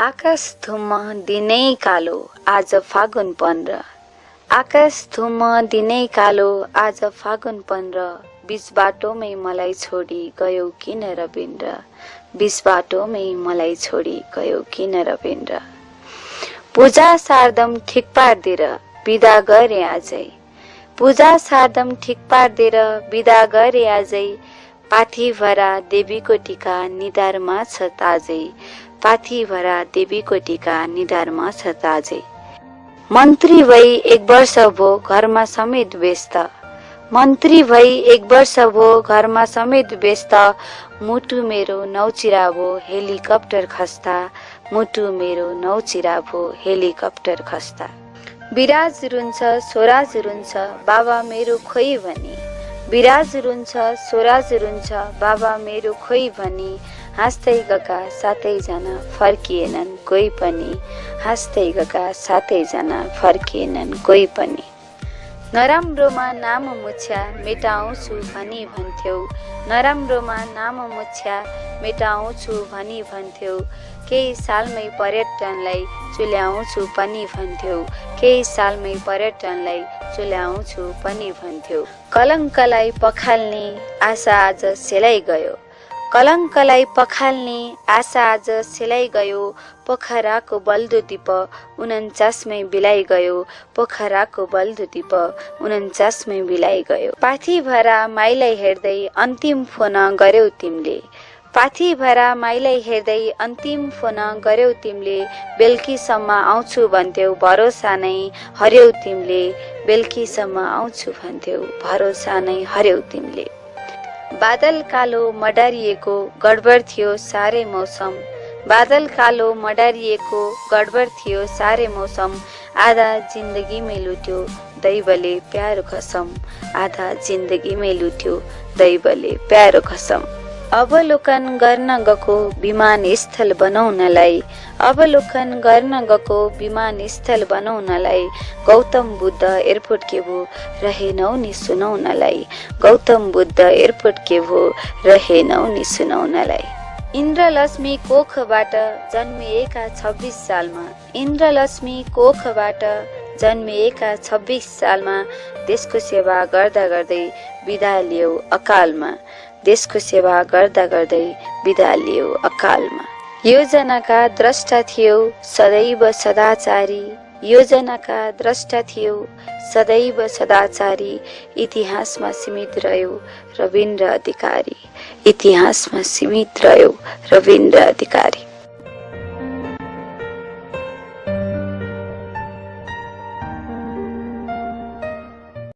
आकाश धुम्म दिनै कालो आज फागुन पन्ध्र। आकाश धुम्म दिनै कालो आज फागुन पन्ध्र। बिच बाटोमै मलाई छोडी गयो किन रविन्द्र? बिच बाटोमै मलाई छोडी गयो किन रविन्द्र? पूजा सार्दम ठिक पारिदिएर बिदा गरे आजै। पूजा सार्दम ठिक पारिदिएर बिदा गरे आजै। पाथीभरा देवीको टिका निधारमा छ ताजै। पाथीभरा देवीको टिका निधारमा छ ताजै। मन्त्री भई एक वर्ष भो घरमा समेत व्यस्त। मन्त्री भई एक वर्ष भो घरमा समेत व्यस्त। मुटु मेरो नौचिरा भो हेलिकप्टर खस्ता। मुटु मेरो नौचिरा भो हेलिकप्टर खस्ता। बिराज रुन्छ स्वराज रुन्छ बाबा मेरो खोइ भनी। बिराज रुन्छ स्वराज रुन्छ बाबा मेरो खोइ भनी। हाँस्दै गएका सातैजना फर्किएनन् कोही पनि हाँस्दै गएका सातैजना फर्किएनन् कोही पनि। नराम्रोमा नाम मुछ्या मेटाउँछु भनी भन्थ्यौ। नराम्रोमा नाम मुछ्या मेटाउँछु भनी भन्थ्यौ। केही सालमै पर्यटनलाई चुल्याउँछु पनि भन्थ्यौ। केही सालमै पर्यटनलाई चुल्याउँछु पनि भन्थ्यौ। कलङ्कलाई पखाल्ने आशा आज सेलाइ गयो कलङ्कलाई पखाल्ने आशा आज सेलाइ गयो पोखराको बल्दो दीप उन्चासमै बिलाइ गयो पोखराको बल्दो दीप उन्चासमै बिलाइ गयो पाथी भरा माइलाई हेर्दै अन्तिम फोन गर्यौ तिमीले। पाथी भरा माइलाई हेर्दै अन्तिम फोन गर्यौ तिमीले। बेलुकीसम्म आउँछु भन्थ्यौ भरोसा नै हर्यौ तिमीले। बेलुकीसम्म आउँछु भन्थ्यौ भरोसा नै हर्यौ तिमीले। बादल कालो मडारिएको गडबड थियो साह्रै मौसम। बादल कालो मडारिएको गडबड थियो साह्रै मौसम। आधा जिन्दगीमै लुट्यो दैवले प्यारो खसम आधा जिन्दगीमै लुट्यो दैवले प्यारो खसम अवलोकन गर्न गएको विमानस्थल बनाउनलाई अवलोकन गर्न गएको विमानस्थल बनाउनलाई गौतम बुद्ध एयरपोर्ट के भो रहेनौ नि सुनाउनलाई। गौतम बुद्ध एयरपोर्ट के भो रहेनौ नि सुनाउनलाई। इन्द्रलक्ष्मी कोखबाट जन्मिएका छब्बिस सालमा इन्द्रलक्ष्मी कोखबाट जन्मिएका छब्बिस सालमा देशको सेवा गर्दा गर्दै बिदा लियो अकालमा। देशको सेवा गर्दा गर्दै बिदा लियो अकालमा। योजनाका द्रष्टा थियो सदैव सदाचारी। योजनाका द्रष्टा थियो सदैव सदाचारी। इतिहासमा सीमित रह्यो रविन्द्र अधिकारी। इतिहासमा सीमित रह्यो रविन्द्र अधिकारी।